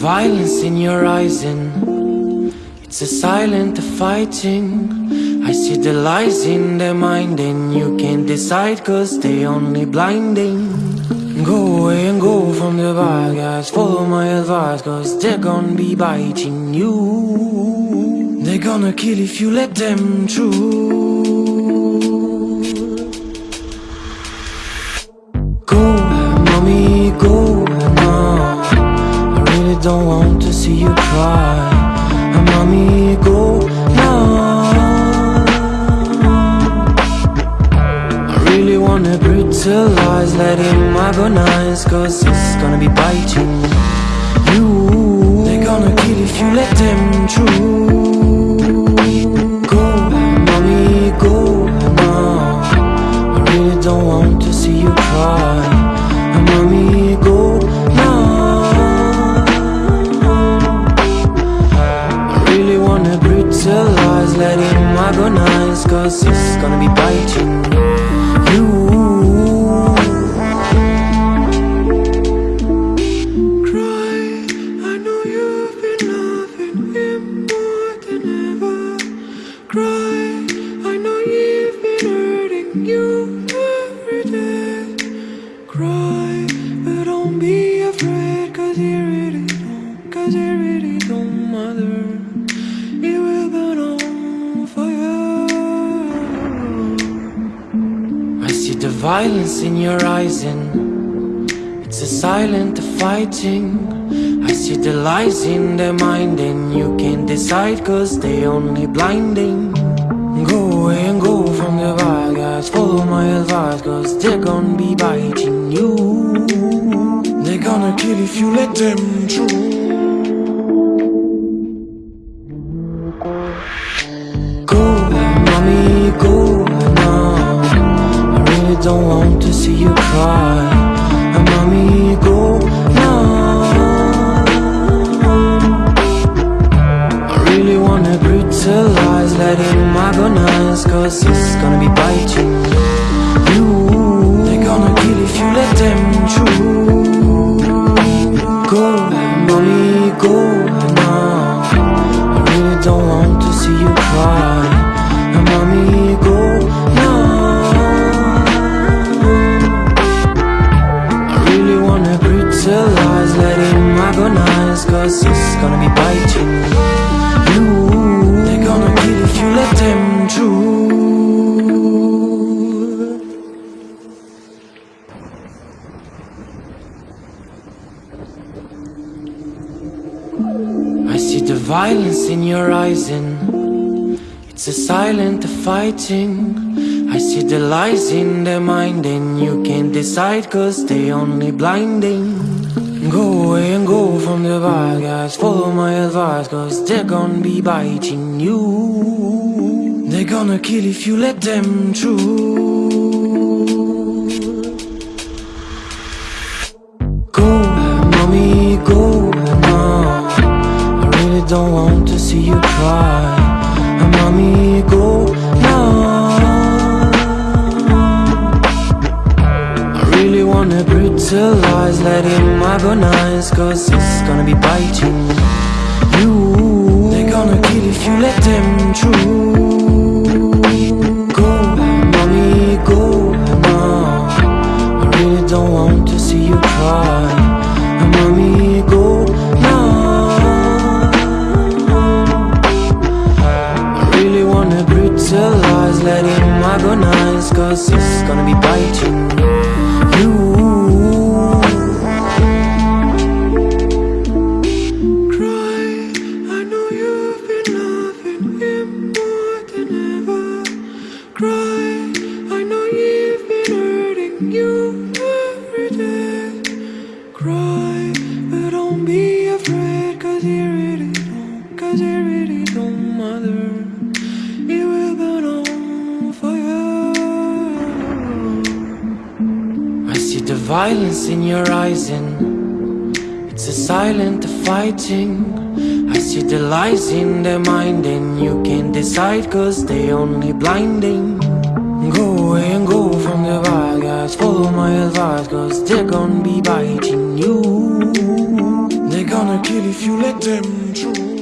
violence in your eyes and it's a silent fighting. I see the lies in their mind and you can't decide cause they only blinding. Go away and go from the bad guys, follow my advice cause they're gonna be biting you. They're gonna kill if you let them through. And mommy, go now. I really wanna brutalize, let him agonize, cause it's gonna be biting you. They're gonna kill if you let them through. Cause it's gonna be biting you. Cry, I know you've been loving him more than ever. Cry, I know you've been hurting you every day. Cry, but don't be afraid, cause he really don't, cause really don't matter. The violence in your eyes and it's a silent fighting. I see the lies in their mind and you can't decide cause they only blinding. Go away and go from the bad guys, follow my advice cause they're gonna be biting you. They're gonna kill if you let them through. Want to see you cry. And mommy, go now. I really wanna brutalize, let him agonize, cause it's gonna be biting you. They're gonna kill if you let them through. Go. I really don't want to see you cry. And gonna be biting you. They're gonna kill if you let them through. I see the violence in your eyes and it's a silent fighting. I see the lies in their mind and you can't decide cause they only blinding. Go away and go from the bad guys, follow my advice cause they're gonna be biting you. They're gonna kill if you let them through. Go, mommy, go now. I really don't want to see you cry. Mommy, go wanna brutalize, let him agonize, cause it's gonna be biting you. They're gonna kill if you let them through. Go, mommy, go now. I really don't want to see you cry. Mommy, go now. I really wanna brutalize, let him agonize, cause it's gonna be biting you. Violence in your eyes and it's a silent fighting. I see the lies in their mind and you can't decide cause they only blinding. Go away and go from the bad guys, follow my advice cause they're gonna be biting you. They're gonna kill if you let them through.